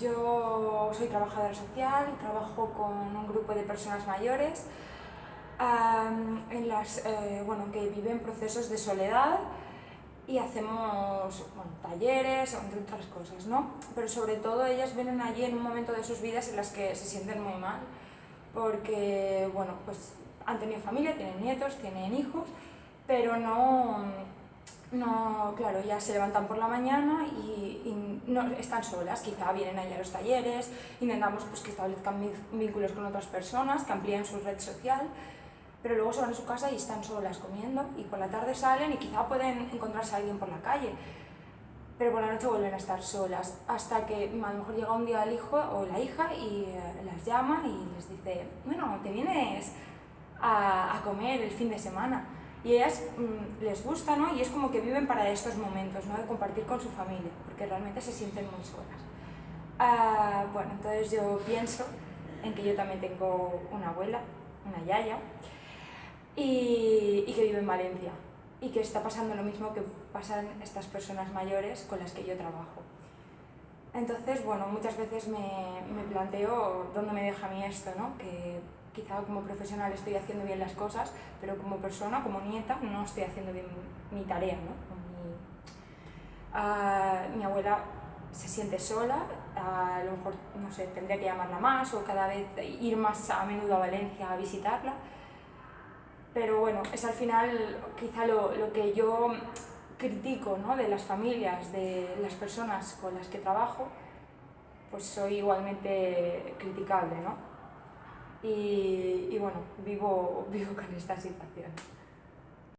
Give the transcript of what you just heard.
yo soy trabajadora social y trabajo con un grupo de personas mayores en las, eh, bueno, que viven procesos de soledad y hacemos talleres, entre otras cosas, ¿no? Pero sobre todo ellas vienen allí en un momento de sus vidas en las que se sienten muy mal, porque, bueno, pues han tenido familia, tienen nietos, tienen hijos, pero no, no, claro, ya se levantan por la mañana y, no, están solas, quizá vienen allí a los talleres, intentamos pues, que establezcan vínculos con otras personas, que amplíen su red social, pero luego se van a su casa y están solas comiendo y por la tarde salen y quizá pueden encontrarse a alguien por la calle, pero por la noche vuelven a estar solas, hasta que a lo mejor llega un día el hijo o la hija y eh, las llama y les dice, bueno, te vienes a, a comer el fin de semana y ellas mm, les gusta, ¿no? Y es como que viven para estos momentos, ¿no? De compartir con su familia, porque realmente se sienten muy solas. Ah, bueno, entonces yo pienso en que yo también tengo una abuela, una yaya, y, que vive en Valencia, y que está pasando lo mismo que pasan estas personas mayores con las que yo trabajo. Entonces, bueno, muchas veces me, me planteo dónde me deja a mí esto, ¿no? Que quizá como profesional estoy haciendo bien las cosas, pero como persona, como nieta, no estoy haciendo bien mi tarea. ¿no? Mi, ah, mi abuela se siente sola, a lo mejor, no sé, tendría que llamarla más o cada vez ir más a menudo a Valencia a visitarla, pero bueno, es al final quizá lo, lo que yo critico ¿no? de las familias, de las personas con las que trabajo, pues soy igualmente criticable, ¿no? Y, y bueno, vivo, vivo con esta situación.